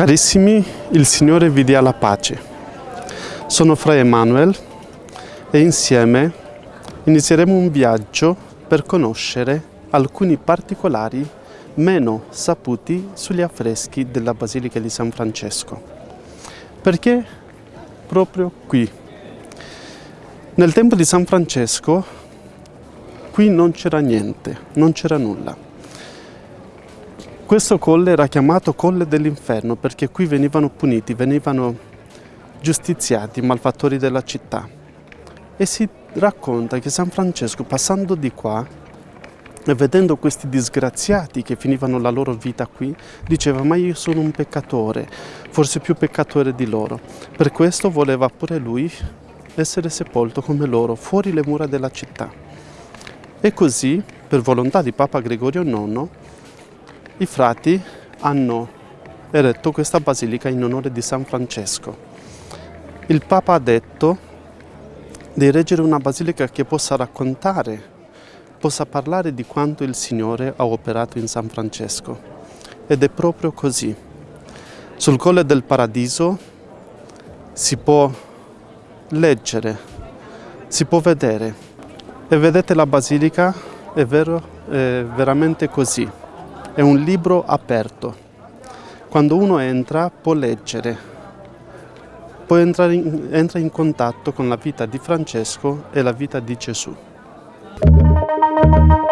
Carissimi, il Signore vi dia la pace. Sono Fra Emanuel e insieme inizieremo un viaggio per conoscere alcuni particolari meno saputi sugli affreschi della Basilica di San Francesco. Perché proprio qui? Nel tempo di San Francesco qui non c'era niente, non c'era nulla. Questo colle era chiamato Colle dell'Inferno perché qui venivano puniti, venivano giustiziati i malfattori della città. E si racconta che San Francesco passando di qua e vedendo questi disgraziati che finivano la loro vita qui, diceva ma io sono un peccatore, forse più peccatore di loro. Per questo voleva pure lui essere sepolto come loro, fuori le mura della città. E così, per volontà di Papa Gregorio IX, i frati hanno eretto questa basilica in onore di San Francesco. Il Papa ha detto di reggere una basilica che possa raccontare, possa parlare di quanto il Signore ha operato in San Francesco. Ed è proprio così. Sul Colle del Paradiso si può leggere, si può vedere. E vedete la basilica, è vero, è veramente così è un libro aperto. Quando uno entra può leggere, può entrare in, entra in contatto con la vita di Francesco e la vita di Gesù. Thank you.